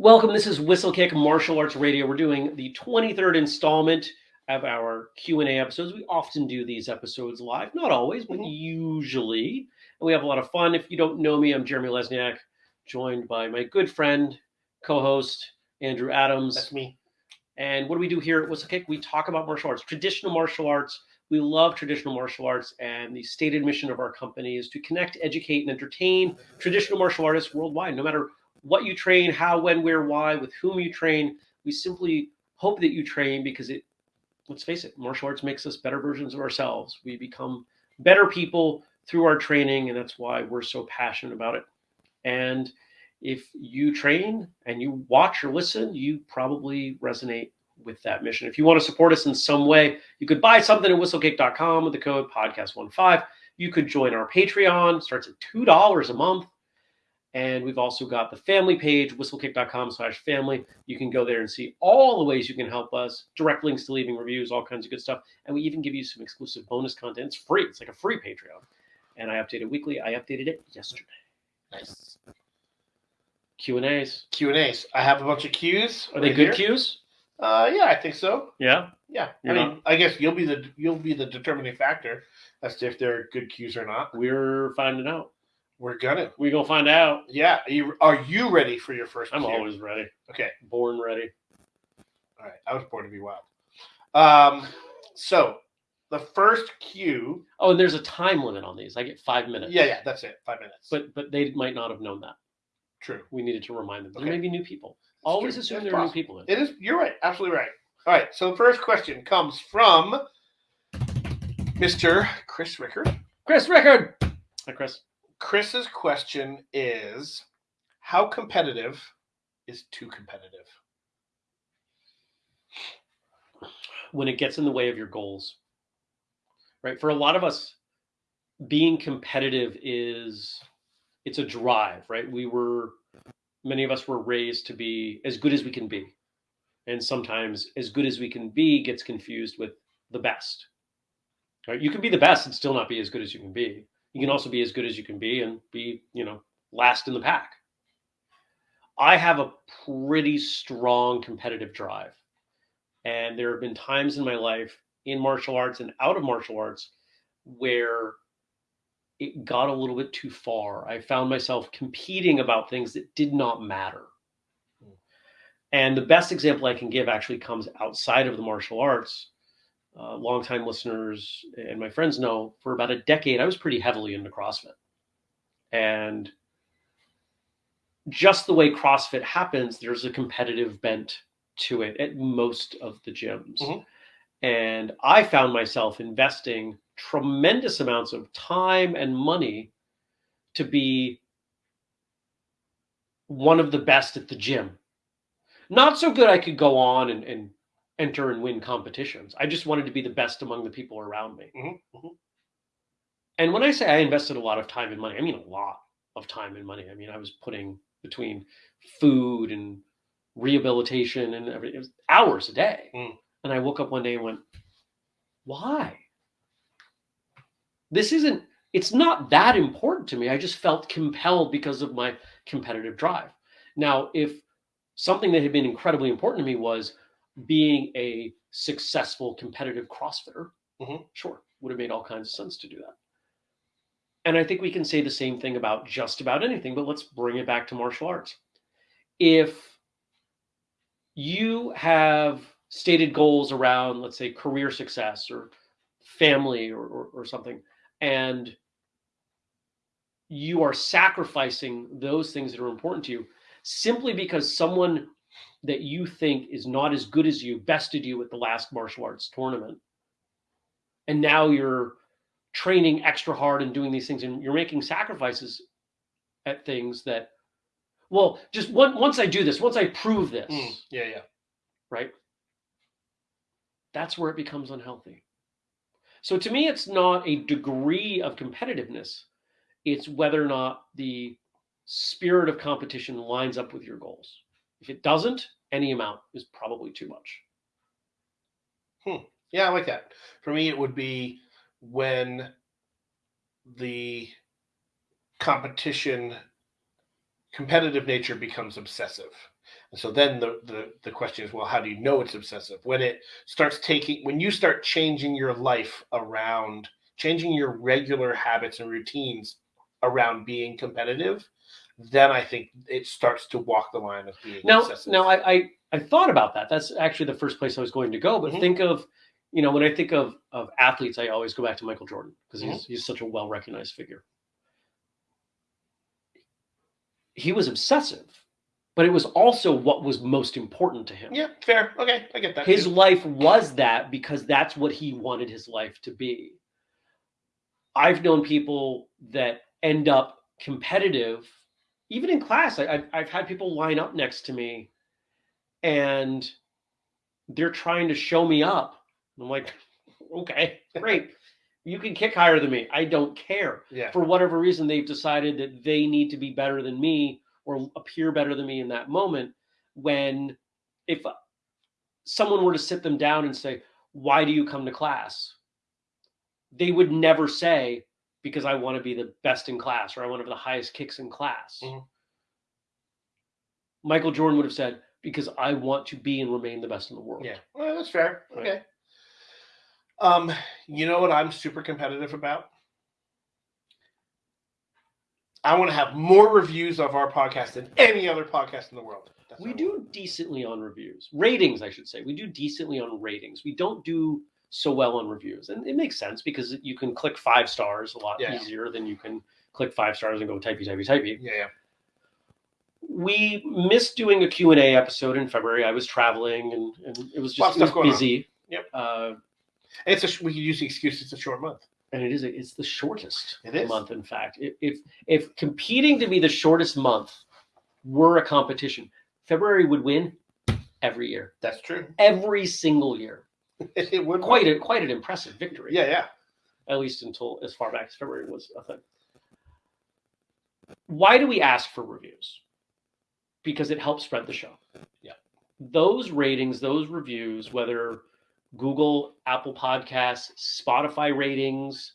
Welcome. This is Whistlekick Martial Arts Radio. We're doing the 23rd installment of our Q&A episodes. We often do these episodes live, not always, but Mhm. usually. And we have a lot of fun. If you don't know me, I'm Jeremy Lesniak, joined by my good friend, co-host Andrew Adams. That's me. And what do we do here at Whistlekick? We talk about martial arts, traditional martial arts. We love traditional martial arts, and the stated mission of our company is to connect, educate, and entertain traditional martial artists worldwide. No matter what you train, how, when, where, why, with whom you train, we simply hope that you train because it. Let's face it, martial arts makes us better versions of ourselves. We become better people through our training, and that's why we're so passionate about it. And if you train and you watch or listen, you probably resonate with that mission. If you want to support us in some way, you could buy something at whistlekick.com with the code podcast15. You could join our Patreon, starts at $2 a month. And we've also got the family page, whistlekick.com slash family. You can go there and see all the ways you can help us, direct links to leaving reviews, all kinds of good stuff. And we even give you some exclusive bonus content. It's free. It's like a free Patreon. And I update it weekly. I updated it yesterday. Nice. Q and A's. Q and A's. I have a bunch of Q's. Are they good here. cues? Uh, yeah, I think so. Yeah. Yeah. You're I mean, I guess you'll be the you'll be the determining factor as to if they're good Q's or not. We're finding out. We're gonna. We're gonna find out. Yeah. Are you, are you ready for your first? I'm Q? always ready. okay. Born ready. All right. I was born to be wild. Um. So the first cue. Oh, and there's a time limit on these. I get five minutes. Yeah. Yeah. That's it. Five minutes. But but they might not have known that. true. We needed to remind them. There may be new people. It's Always true. assume That's there are new people. In. It is. You're right. Absolutely right. All right. So the first question comes from Mr. Chris Rickard. Chris Rickard. Hi, Chris. Chris's question is How competitive is too competitive? When it gets in the way of your goals, right? For a lot of us, being competitive is it's a drive, right? We were many of us were raised to be as good as we can be, and sometimes as good as we can be gets confused with the best. Right? You can be the best and still not be as good as you can be. You can also be as good as you can be and be, you know, last in the pack. I have a pretty strong competitive drive. And there have been times in my life in martial arts and out of martial arts where it got a little bit too far. I found myself competing about things that did not matter. Hmm. And the best example I can give actually comes outside of the martial arts. Uh, longtime listeners and my friends know for about a decade, I was pretty heavily into CrossFit. And just the way CrossFit happens, there's a competitive bent to it at most of the gyms. Mhm. And I found myself investing tremendous amounts of time and money to be one of the best at the gym. Not so good I could go on and, and enter and win competitions. I just wanted to be the best among the people around me. Mhm, mhm. And when I say I invested a lot of time and money, I mean a lot of time and money. I mean, I was putting between food and rehabilitation and everything, it was hours a day. Mm. And I woke up one day and went, why? This isn't, it's not that important to me. I just felt compelled because of my competitive drive. Now, if something that had been incredibly important to me was being a successful competitive CrossFitter, Mhm. sure, would have made all kinds of sense to do that. And I think we can say the same thing about just about anything, but let's bring it back to martial arts. If you have stated goals around, let's say, career success or family or, or, or something, and you are sacrificing those things that are important to you simply because someone that you think is not as good as you bested you at the last martial arts tournament. And now you're training extra hard and doing these things and you're making sacrifices at things that well just one, once i do this once i prove this Mm, yeah, yeah. right that's where it becomes unhealthy so to me it's not a degree of competitiveness it's whether or not the spirit of competition lines up with your goals if it doesn't any amount is probably too much Hmm. Yeah, I like that. For me, it would be when the competition, competitive nature becomes obsessive. And so then the, the the question is, well, how do you know it's obsessive? When it starts taking when you start changing your life around changing your regular habits and routines around being competitive, then I think it starts to walk the line of being Now, obsessive. now I, I I thought about that. That's actually the first place I was going to go. But Mhm. think of, you know, when I think of of athletes, I always go back to Michael Jordan because Mm-hmm. he's he's such a well recognized figure. He was obsessive, but it was also what was most important to him. yeah, fair. Okay, I get that. his too. life was that because that's what he wanted his life to be. I've known people that end up competitive, even in class. I, I've, I've had people line up next to me and they're trying to show me up. I'm like, okay, great. You can kick higher than me. I don't care. yeah, For whatever reason, they've decided that they need to be better than me or appear better than me in that moment. When if someone were to sit them down and say, Why do you come to class? They would never say, Because I want to be the best in class or I want to have the highest kicks in class. Mhm. Michael Jordan would have said, Because I want to be and remain the best in the world. yeah. Well, that's fair. Right. Okay. Um, you know what I'm super competitive about? I want to have more reviews of our podcast than any other podcast in the world. That's We do decently on reviews. Ratings, I should say. We do decently on ratings. We don't do so well on reviews. And it makes sense because you can click five stars a lot Yeah. easier than you can click five stars and go typey, typey, typey. Yeah, yeah. We missed doing a Q&A episode in February. I was traveling and, and it was just it was busy. Yep. Uh, It's a we could use the excuse it's a short month. and it is it's the shortest It is. month in fact. If if competing to be the shortest month were a competition, February would win every year. That's true. Every single year. it would quite a quite an impressive victory. Yeah, yeah. At least until as far back as February was a thing. Why do we ask for reviews? Because it helps spread the show. Yeah. Those ratings, those reviews, whether Google, Apple Podcasts, Spotify ratings,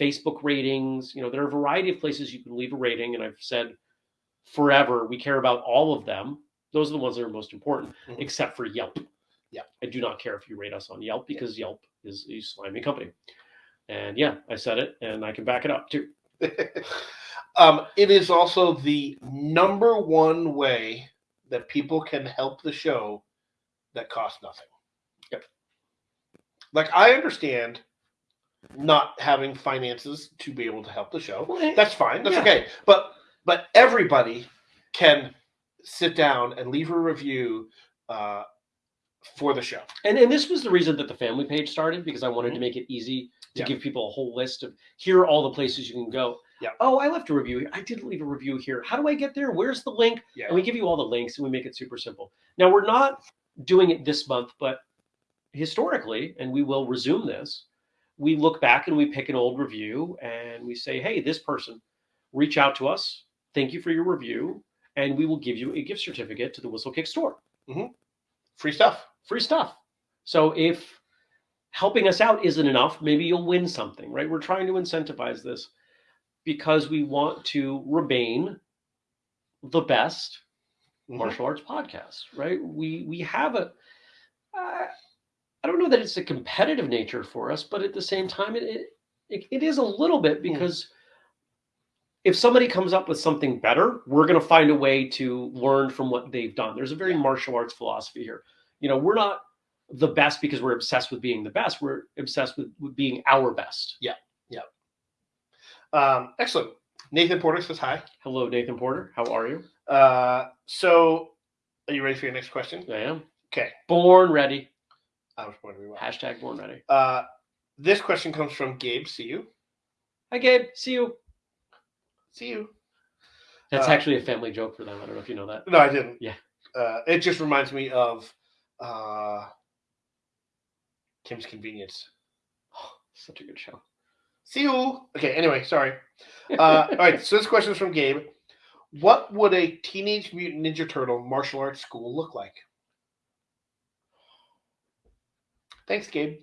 Facebook ratings, you know, there are a variety of places you can leave a rating. And I've said forever, we care about all of them. Those are the ones that are most important, Mhm. except for Yelp. Yeah. I do not care if you rate us on Yelp because Yelp is a slimy company. And yeah, I said it and I can back it up too. um, it is also the number one way that people can help the show that costs nothing. Yep. Like I understand not having finances to be able to help the show. Well, That's fine. That's Yeah. okay. But but everybody can sit down and leave a review uh, for the show. And, and this was the reason that the family page started because I wanted to make it easy to Yeah. give people a whole list of here are all the places you can go. Yeah. Oh, I left a review. here. I did leave a review here. How do I get there? Where's the link? Yeah. And we give you all the links and we make it super simple. Now we're not doing it this month, but historically, and we will resume this, we look back and we pick an old review and we say, hey, this person, reach out to us. Thank you for your review. And we will give you a gift certificate to the Whistlekick store. Mm-hmm. Free stuff. Free stuff. So if helping us out isn't enough, maybe you'll win something, right? We're trying to incentivize this because we want to remain the best Mhm. martial arts podcast, right? We we have a uh, I don't know that it's a competitive nature for us, but at the same time, it it, it, it is a little bit because if somebody comes up with something better, we're going to find a way to learn from what they've done. There's a very Yeah. martial arts philosophy here. You know, we're not the best because we're obsessed with being the best. We're obsessed with, with being our best. Yeah. Yeah. Um, excellent. Nathan Porter says hi. Hello, Nathan Porter. How are you? Uh, so, are you ready for your next question? I am. Okay. Born ready. I was born wild. Hashtag born ready. Uh, this question comes from Gabe. See you. Hi, Gabe. See you. See you. That's Uh, actually a family joke for them. I don't know if you know that. No, I didn't. Yeah. Uh, it just reminds me of uh, Kim's Convenience. Such a good show. See you. Okay. Anyway, sorry. Uh, all right. So this question is from Gabe. What would a Teenage Mutant Ninja Turtle martial arts school look like? Thanks, Gabe.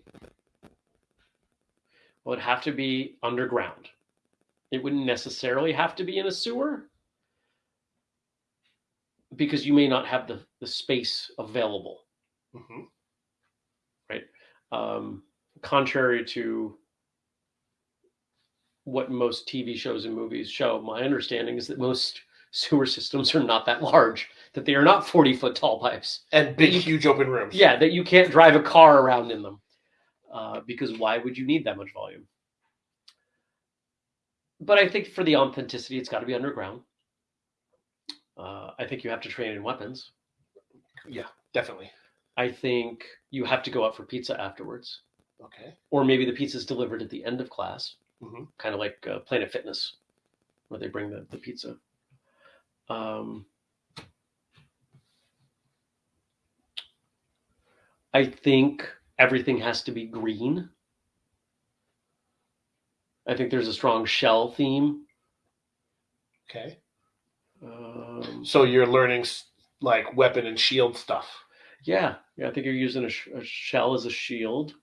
Well, it'd have to be underground. It wouldn't necessarily have to be in a sewer. because you may not have the, the space available. Mhm. Right. Um, contrary to what most TV shows and movies show, my understanding is that most sewer systems are not that large, that they are not 40 foot tall pipes. And big, you- huge open rooms. Yeah, that you can't drive a car around in them. Uh, because why would you need that much volume? But I think for the authenticity, it's got to be underground. Uh, I think you have to train in weapons. Yeah, definitely. I think you have to go out for pizza afterwards, Okay. or maybe the pizza is delivered at the end of class, Mhm. kind of like uh, Planet Fitness, where they bring the, the pizza. Um, I think everything has to be green. I think there's a strong shell theme. Okay. Um, So you're learning like weapon and shield stuff. Yeah, yeah. I think you're using a, sh- a shell as a shield,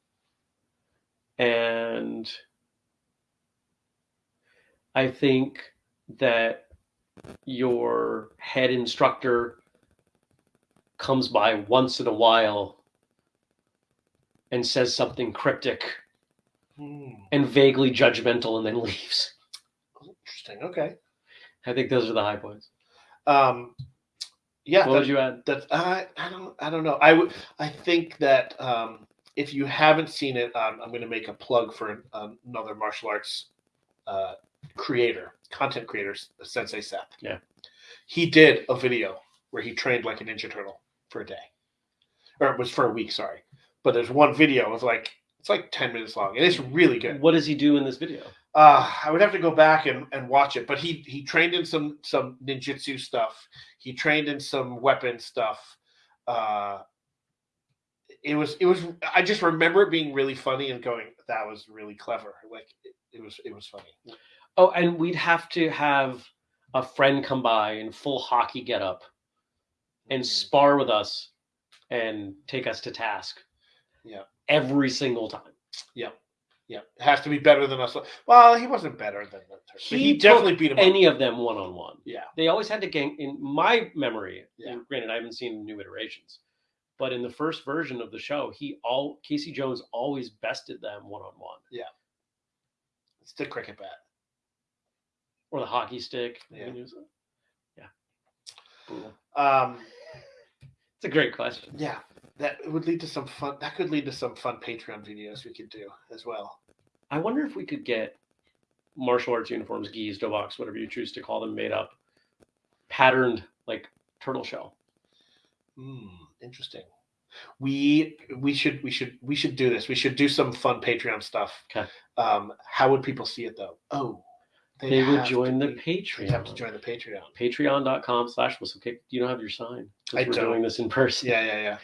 and I think that your head instructor comes by once in a while and says something cryptic Hmm. and vaguely judgmental, and then leaves. Interesting. Okay. I think those are the high points. Um, yeah. what that- would you add? That's I I don't I don't know. I would I think that um, if you haven't seen it, um, I'm going to make a plug for an, another martial arts uh, creator, content creator, Sensei Seth. Yeah. he did a video where he trained like a Ninja Turtle for a day, or it was for a week. Sorry, but there's one video of like it's like ten minutes long, and it's really good. What does he do in this video? Uh, I would have to go back and, and watch it, but he he trained in some some ninjutsu stuff. He trained in some weapon stuff. Uh, it was it was. I just remember it being really funny and going, "That was really clever." Like it, it was it was funny. Oh, and we'd have to have a friend come by in full hockey getup and spar with us and take us to task. Yeah. Every single time. Yeah, it has to be better than us. Well, he wasn't better than the Turks, but He he definitely beat him. up. Any of them one on one. Yeah, They always had to gang in my memory. Yeah. Granted, I haven't seen new iterations. But in the first version of the show, he all Casey Jones always bested them one on one. Yeah, it's the cricket bat. Or the hockey stick. Yeah. You can use it. Yeah. Brutal. Um, It's a great question. yeah, that would lead to some fun. That could lead to some fun Patreon videos we could do as well. I wonder if we could get martial arts uniforms, gis, doboks, whatever you choose to call them, made up, patterned like turtle shell. Hmm, interesting. We we should we should we should do this. We should do some fun Patreon stuff. Okay. Um, how would people see it though? Oh, They would join the be- They have to join the Patreon. Patreon.com slash whistlekick. You don't have your sign. I We're don't. doing this in person. Yeah, yeah, yeah.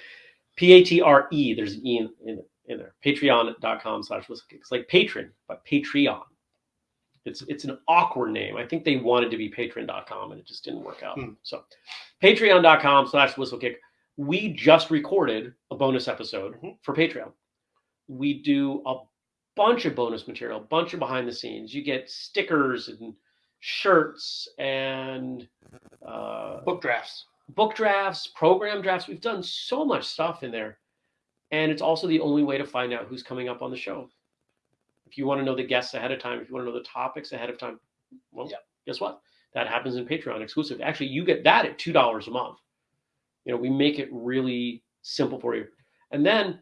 P A T R E. There's an E in, in, in there. Patreon.com slash whistlekick. It's like patron, but Patreon. It's it's an awkward name. I think they wanted to be patron.com and it just didn't work out. Hmm. So patreon.com slash whistlekick. We just recorded a bonus episode Mhm. for Patreon. We do a bunch of bonus material, a bunch of behind the scenes. You get stickers and shirts and uh, Book drafts. Book drafts, program drafts. We've done so much stuff in there. And it's also the only way to find out who's coming up on the show. If you want to know the guests ahead of time, if you want to know the topics ahead of time, well, Yeah. guess what? That happens in Patreon exclusive. Actually, you get that at $2 a month. You know, we make it really simple for you. And then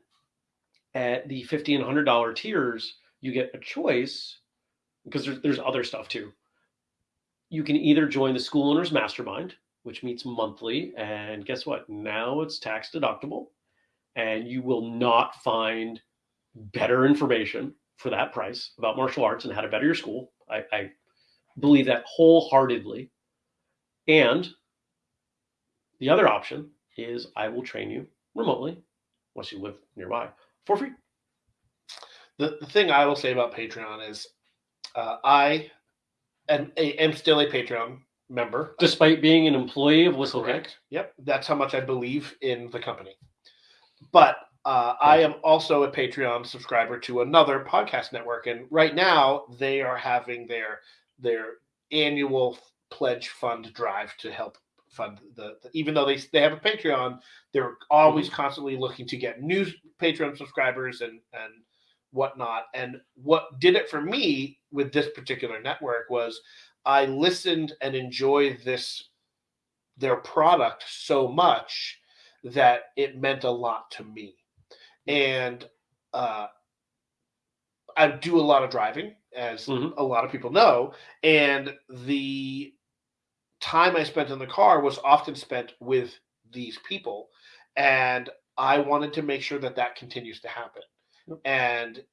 at the 50 and $100 tiers, you get a choice because there's, there's other stuff too. You can either join the School Owners Mastermind, which meets monthly. And guess what? Now it's tax deductible, and you will not find better information for that price about martial arts and how to better your school. I, I believe that wholeheartedly. And the other option is I will train you remotely, once you live nearby, for free. The, the thing I will say about Patreon is, uh, I am, am still a Patreon member. Despite being an employee of Whistlekick, Correct. Yep, that's how much I believe in the company. But uh, I am also a Patreon subscriber to another podcast network, and right now they are having their their annual pledge fund drive to help fund the, the even though they they have a Patreon, they're always constantly looking to get new Patreon subscribers and and whatnot. And what did it for me with this particular network was I listened and enjoyed this their product so much that it meant a lot to me. And uh, I do a lot of driving, as Mhm. a lot of people know, and the time I spent in the car was often spent with these people, and I wanted to make sure that that continues to happen. Yep. And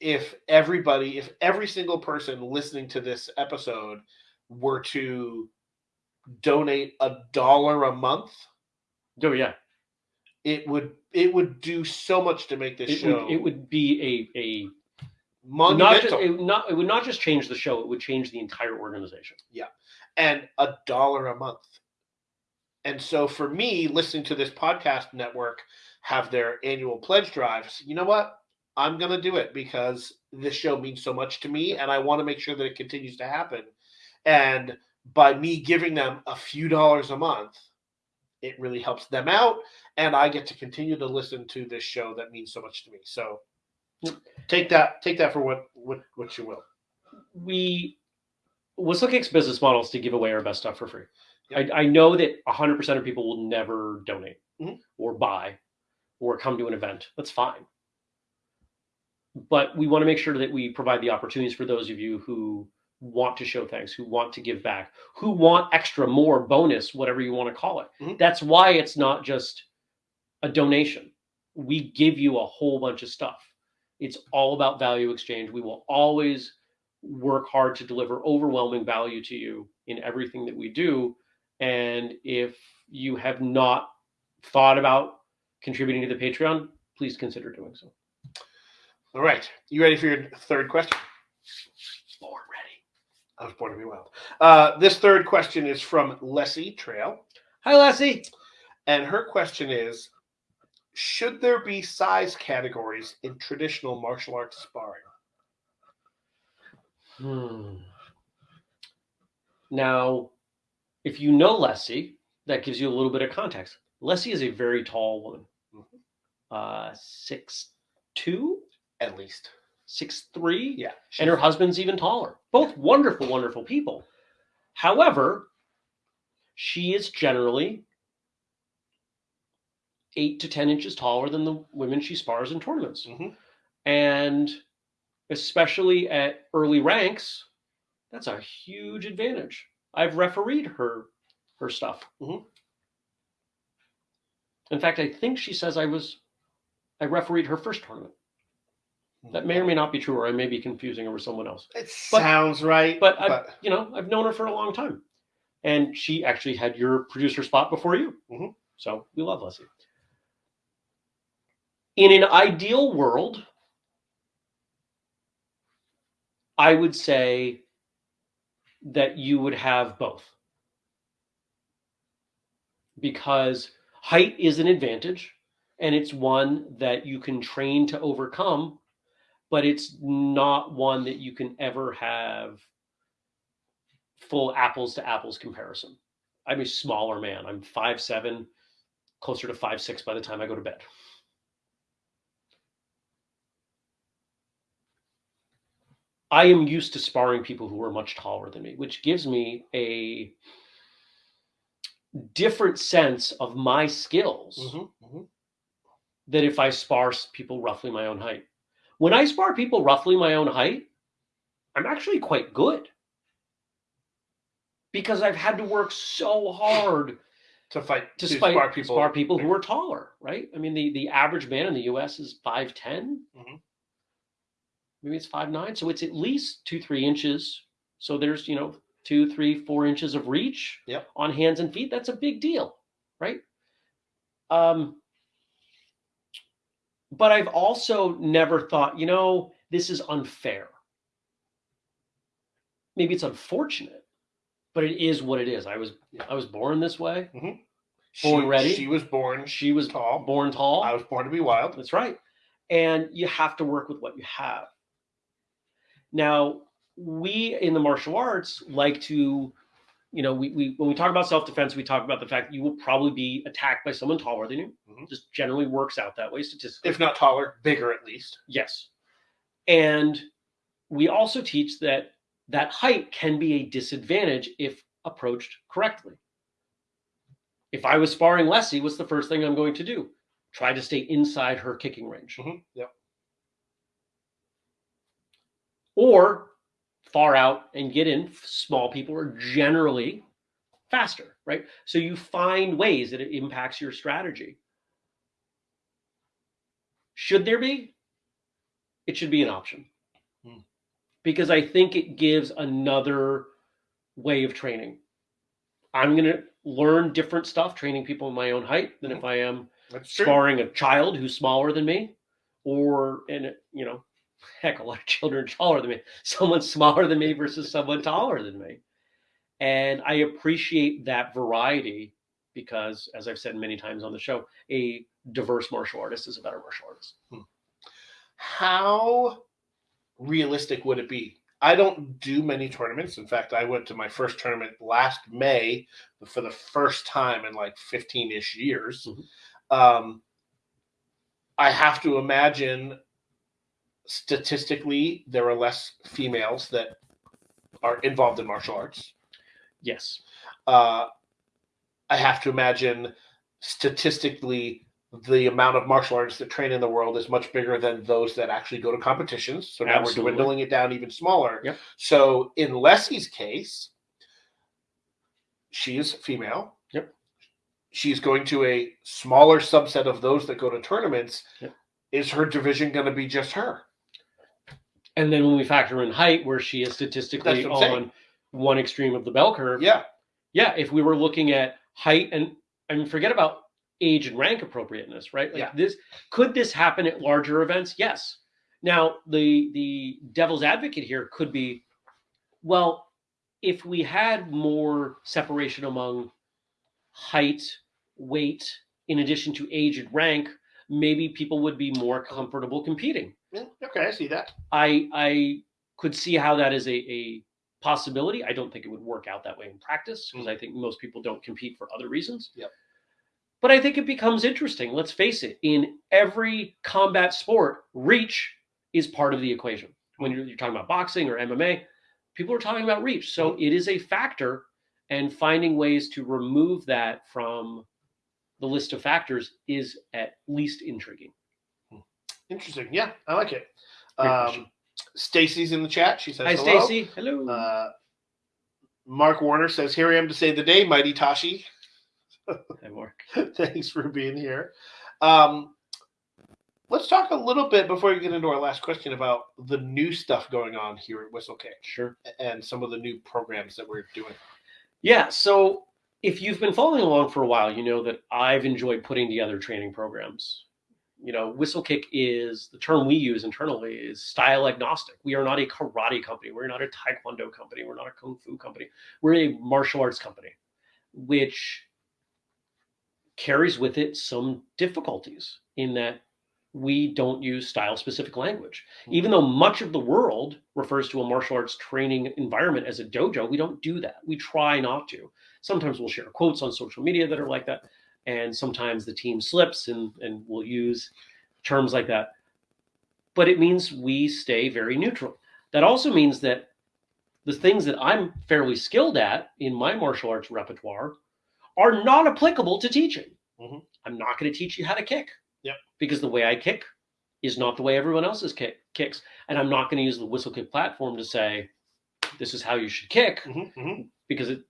if everybody, if every single person listening to this episode were to donate a dollar a month, Oh yeah, it would it would do so much to make this it show would, it would be a a monumental. not just it would not it would not just change the show. It would change the entire organization. Yeah, and a dollar a month. And so for me, listening to this podcast network have their annual pledge drives, you know what? I'm going to do it because this show means so much to me and I want to make sure that it continues to happen. And by me giving them a few dollars a month, it really helps them out and I get to continue to listen to this show that means so much to me. So take that take that for what what what you will. we Whistlekick's business model is to give away our best stuff for free. Yep. I, I know that 100% of people will never donate Mhm. or buy or come to an event. That's fine. But we want to make sure that we provide the opportunities for those of you who want to show thanks, who want to give back, who want extra, more, bonus, whatever you want to call it. Mhm. That's why it's not just a donation. We give you a whole bunch of stuff. It's all about value exchange. We will always work hard to deliver overwhelming value to you in everything that we do. And if you have not thought about contributing to the Patreon, please consider doing so. All right. You ready for your third question? Born ready. I was born to be wild. Uh, this third question is from Leslie Trail, Hi, Lassie. and her question is: Should there be size categories in traditional martial arts sparring? Hmm. Now, if you know Leslie, that gives you a little bit of context. Leslie is a very tall woman, Mhm. uh, six two, At least, six three. yeah. and her husband's even taller. Both wonderful, wonderful people. However, she is generally eight to 10 inches taller than the women she spars in tournaments. Mhm. And especially at early ranks, that's a huge advantage. I've refereed her her stuff. Mhm. In fact, I think she says I was I refereed her first tournament. That may or may not be true, or I may be confusing her with someone else. It but- sounds right, But, I, you know, I've known her for a long time, and she actually had your producer spot before you. Mhm. So we love Leslie. In an ideal world, I would say that you would have both, because height is an advantage, and it's one that you can train to overcome but it's not one that you can ever have full apples to apples comparison. I'm a smaller man. I'm five seven, closer to five six by the time I go to bed. I am used to sparring people who are much taller than me, which gives me a different sense of my skills Mhm, mhm. than if I spar people roughly my own height. When I spar people roughly my own height, I'm actually quite good because I've had to work so hard to fight to, to spar people, spar people who are taller, right? I mean, the, the average man in the U.S. is 5'10". Mhm. Maybe it's 5'9", so it's at least two, three inches. So there's, you know, two, three, four inches of reach Yep. on hands and feet. That's a big deal, right? Um, but I've also never thought, you know, this is unfair. Maybe it's unfortunate, but it is what it is. I was I was born this way. Mm-hmm. She, born ready. She was born She was tall. born tall. I was born to be wild. That's right. And you have to work with what you have. Now, we in the martial arts like to you know, we, we when we talk about self defense, we talk about the fact that you will probably be attacked by someone taller than you. Mhm. Just generally works out that way statistically. If not taller, bigger at least. Yes. And we also teach that that height can be a disadvantage if approached correctly. If I was sparring Leslie, what's the first thing I'm going to do? Try to stay inside her kicking range. Mhm, Yep. Or far out and get in. Small people are generally faster, right? So you find ways that it impacts your strategy. Should there be? It should be an option. Hmm. Because I think it gives another way of training. I'm going to learn different stuff training people in my own height than if I am That's true. sparring a child who's smaller than me or and you know heck a lot of children taller than me someone smaller than me versus someone taller than me and i appreciate that variety because as i've said many times on the show a diverse martial artist is a better martial artist How realistic would it be? I don't do many tournaments. In fact, I went to my first tournament last May for the first time in like 15 ish years. Mhm. Um, I have to imagine statistically there are less females that are involved in martial arts. yes Uh, I have to imagine statistically the amount of martial artists that train in the world is much bigger than those that actually go to competitions. So now Absolutely. we're dwindling it down even smaller. Yep. So in Leslie's case, she is female. Yep. She's going to a smaller subset of those that go to tournaments. Yep. Is her division going to be just her? And then when we factor in height where she is statistically That's what I'm on one extreme of the bell curve Yeah. yeah, if we were looking at height and I mean, forget about age and rank appropriateness, right? Like Yeah. this could this happen at larger events? Yes. Now the the devil's advocate here could be, well, if we had more separation among height, weight, in addition to age and rank, maybe people would be more comfortable competing. Okay, I see that. I I could see how that is a, a possibility. I don't think it would work out that way in practice because mm. I think most people don't compete for other reasons. Yep. But I think it becomes interesting. Let's face it, in every combat sport, reach is part of the equation. When you're, you're talking about boxing or MMA, people are talking about reach. So mm. it is a factor, and finding ways to remove that from the list of factors is at least intriguing. Interesting. Yeah, I like it. Um, Stacy's in the chat. She says Hi, hello. Stacy. Hello. Uh, Mark Warner says, "Here I am to save the day, Mighty Tashi." Hi, Mark. Thanks for being here. Um, let's talk a little bit before we get into our last question about the new stuff going on here at Whistlekick Sure. and some of the new programs that we're doing. Yeah. So if you've been following along for a while, you know that I've enjoyed putting together training programs. You know, Whistlekick is the term we use internally is style agnostic. We are not a karate company. We're not a taekwondo company. We're not a kung fu company. We're a martial arts company, which carries with it some difficulties in that we don't use style specific language. Hmm. Even though much of the world refers to a martial arts training environment as a dojo, we don't do that. We try not to. Sometimes we'll share quotes on social media that are like that. And sometimes the team slips and, and we'll use terms like that. But it means we stay very neutral. That also means that the things that I'm fairly skilled at in my martial arts repertoire are not applicable to teaching. Mhm. I'm not going to teach you how to kick. Yep. Because the way I kick is not the way everyone else's kick kicks. And I'm not going to use the Whistlekick platform to say this is how you should kick Mhm, mhm. because it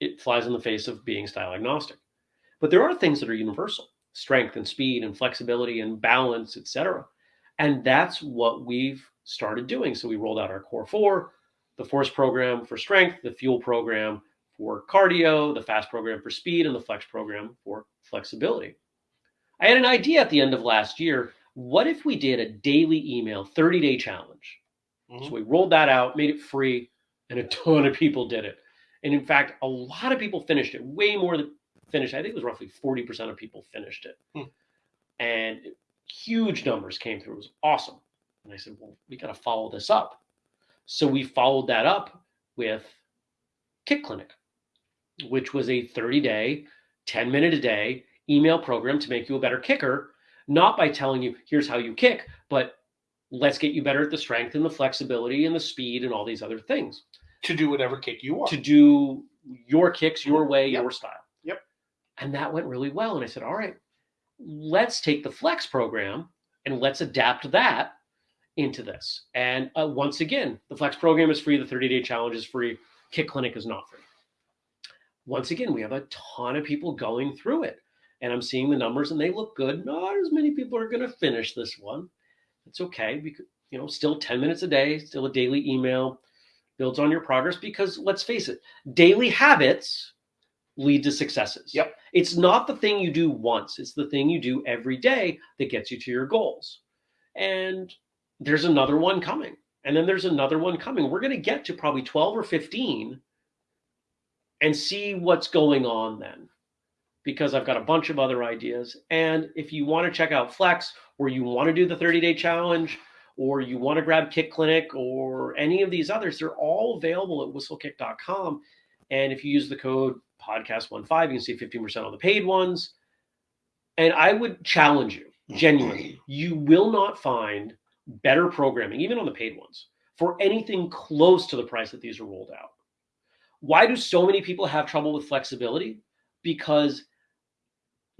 it flies in the face of being style agnostic. But there are things that are universal: strength and speed and flexibility and balance, etc. And that's what we've started doing. So we rolled out our core four, the force program for strength, the fuel program for cardio, the fast program for speed, and the flex program for flexibility. I had an idea at the end of last year. What if we did a daily email 30 day challenge? Mhm. So we rolled that out, made it free, and a ton of people did it. And in fact, a lot of people finished it, way more than finished. I think it was roughly 40% of people finished it. Hmm. And huge numbers came through. It was awesome. And I said, well, we got to follow this up. So we followed that up with Kick Clinic, which was a 30 day, 10 minute a day email program to make you a better kicker, not by telling you, here's how you kick, but let's get you better at the strength and the flexibility and the speed and all these other things To do whatever kick you want. to do your kicks your way, Yep. your style. And that went really well. And I said, all right, let's take the flex program and let's adapt that into this. And uh, once again, the flex program is free. The 30 day challenge is free. Kick Clinic is not free. Once again, we have a ton of people going through it. And I'm seeing the numbers and they look good. Not as many people are going to finish this one. It's okay. Because, you know, still 10 minutes a day, still a daily email, builds on your progress because let's face it, daily habits lead to successes. Yep. It's not the thing you do once, it's the thing you do every day that gets you to your goals. And there's another one coming. And then there's another one coming. We're going to get to probably 12 or 15 and see what's going on then. Because I've got a bunch of other ideas. And if you want to check out Flex or you want to do the 30 day challenge, or you want to grab Kick Clinic or any of these others, they're all available at whistlekick.com. And if you use the code podcast15, you can see 15% on the paid ones. And I would challenge you, genuinely, you will not find better programming, even on the paid ones, for anything close to the price that these are rolled out. Why do so many people have trouble with flexibility? Because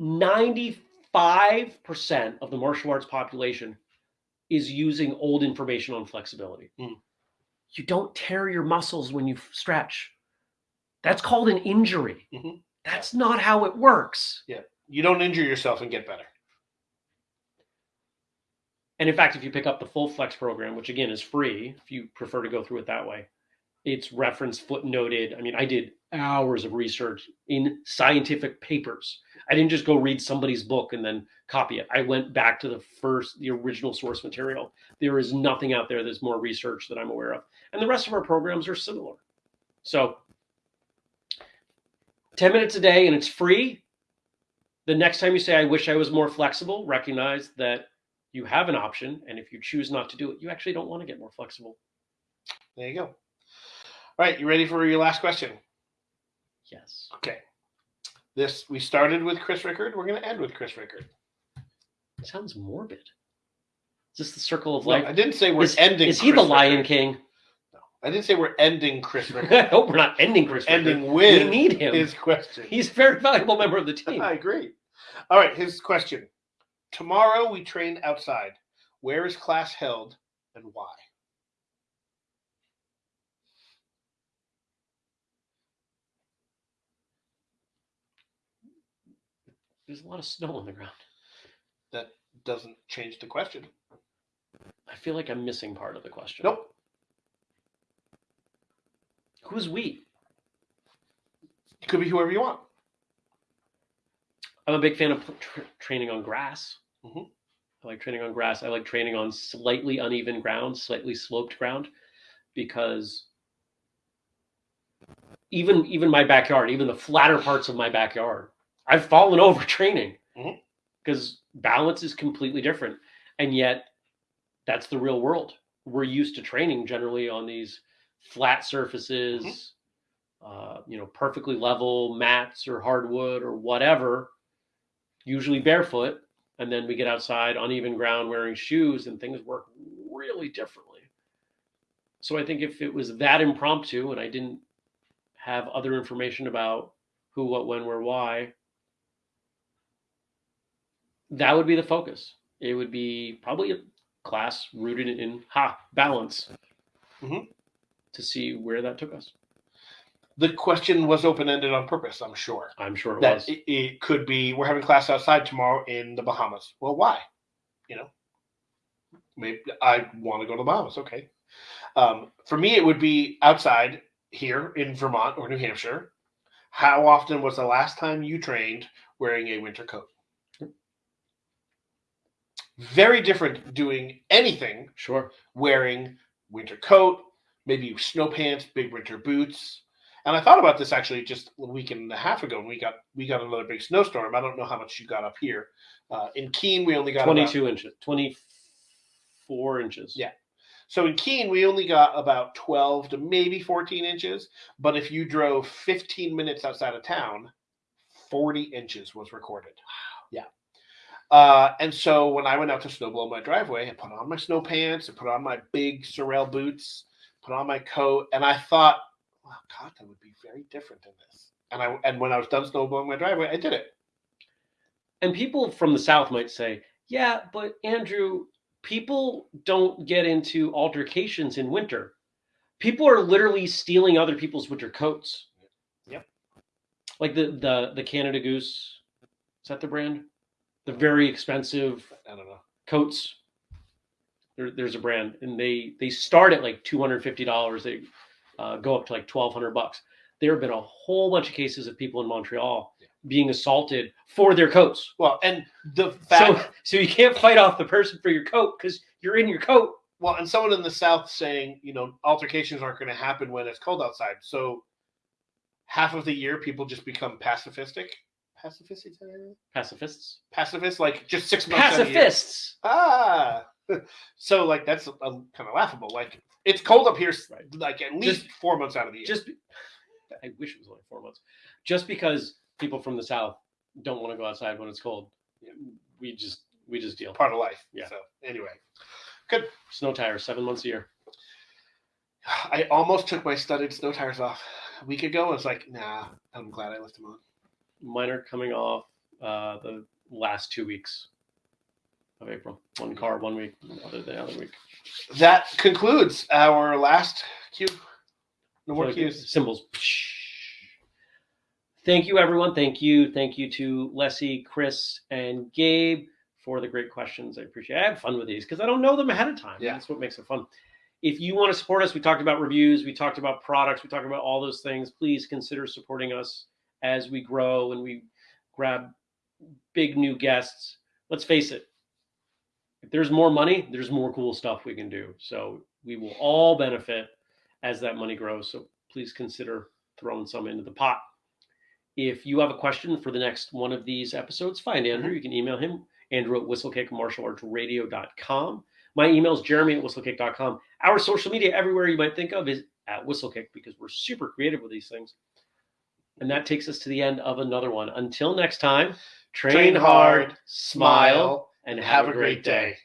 95% of the martial arts population is using old information on flexibility. Mm. You don't tear your muscles when you stretch. That's called an injury. Mhm. That's not how it works. Yeah. You don't injure yourself and get better. And in fact, if you pick up the full flex program, which again is free, if you prefer to go through it that way, it's referenced, footnoted. I mean, I did hours of research in scientific papers. I didn't just go read somebody's book and then copy it. I went back to the first, the original source material. There is nothing out there that's more research that I'm aware of. And the rest of our programs are similar. So 10 minutes a day and it's free. The next time you say, I wish I was more flexible, recognize that you have an option. And if you choose not to do it, you actually don't want to get more flexible. There you go. All right, you ready for your last question? Yes. Okay. This we started with Chris Rickard. We're going to end with Chris Rickard. It sounds morbid. Is this the circle of No, life? I didn't say we're is, ending. is he Chris the Lion Rickard. King? I didn't say we're ending Chris I hope we're not ending Chris. Ending We need him. his question. He's a very valuable member of the team. I agree. All right, his question. Tomorrow we train outside. Where is class held and why? There's a lot of snow on the ground. That doesn't change the question. I feel like I'm missing part of the question. Nope. Who's we? It could be whoever you want. I'm a big fan of tra- training on grass. Mhm. I like training on grass. I like training on slightly uneven ground, slightly sloped ground, because even even my backyard, even the flatter parts of my backyard, I've fallen over training because balance is completely different, and yet that's the real world. We're used to training generally on these flat surfaces, uh, you know, perfectly level mats or hardwood or whatever usually barefoot, and then we get outside uneven ground wearing shoes, and things work really differently. So I think if it was that impromptu and I didn't have other information about who, what, when, where, why, that would be the focus. It would be probably a class rooted in ha balance Mhm. To see where that took us. The question was open ended on purpose, I'm sure. I'm sure it that was. it, it could be we're having class outside tomorrow in the Bahamas. Well, why? You know, maybe I want to go to the Bahamas. Okay. Um, for me, it would be outside here in Vermont or New Hampshire. How often was the last time you trained wearing a winter coat? Very different doing anything Sure. wearing winter coat, maybe snow pants, big winter boots. And I thought about this actually just a week and a half ago, and we got we got another big snowstorm. I don't know how much you got up here. Uh, in Keene, we only got about- 22 inches, 24 inches. Yeah. So in Keene, we only got about 12 to maybe 14 inches. But if you drove 15 minutes outside of town, 40 inches was recorded. Yeah. Uh, and so when I went out to snowblow my driveway, I put on my snow pants, I put on my big Sorel boots, put on my coat, and I thought, wow, God, that would be very different in this. And I and when I was done snowblowing my driveway, I did it. And people from the South might say, yeah, but Andrew, people don't get into altercations in winter. People are literally stealing other people's winter coats. Yep. Like the the the Canada Goose. Is that the brand? The very expensive I don't know. coats. There, there's a brand, and they they start at like two hundred fifty dollars. They uh, go up to like twelve hundred bucks. There have been a whole bunch of cases of people in Montreal Yeah. being assaulted for their coats. Well, and the fact So, so you can't fight off the person for your coat because you're in your coat. Well, and someone in the South saying, you know, altercations aren't going to happen when it's cold outside. So half of the year, people just become pacifistic. Pacifistic? is that right? Pacifists. Pacifists, like just six months. out of the year. Pacifists. Ah. so like that's a, kind of laughable. Like it's cold up here, Right. like at least Just- four months out of the year. Just, be- I wish it was only four months. Just because people from the south don't want to go outside when it's cold, we just we just deal. part of life. Yeah. So anyway, good Snow tires, seven months a year. I almost took my studded snow tires off a week ago. I was like, nah, I'm glad I left them on. Mine are coming off uh, the last two weeks of April. One car, one week, other the other week. That concludes our last cue. No more cues. Symbols. Thank you, everyone. Thank you. Thank you to Leslie, Chris, and Gabe for the great questions. I appreciate it. I have fun with these because I don't know them ahead of time. Yeah. That's what makes it fun. If you want to support us, we talked about reviews, we talked about products, we talked about all those things. Please consider supporting us as we grow and we grab big new guests. Let's face it, if there's more money, there's more cool stuff we can do. So we will all benefit as that money grows. So please consider throwing some into the pot. If you have a question for the next one of these episodes, find mm-hmm. Andrew. You can email him, Andrew at whistlekickmartialartsradio.com. My email is jeremy at whistlekick.com. Our social media, everywhere you might think of, is at whistlekick because we're super creative with these things. And that takes us to the end of another one. Until next time, train, Train hard, hard, smile, and have, a great day.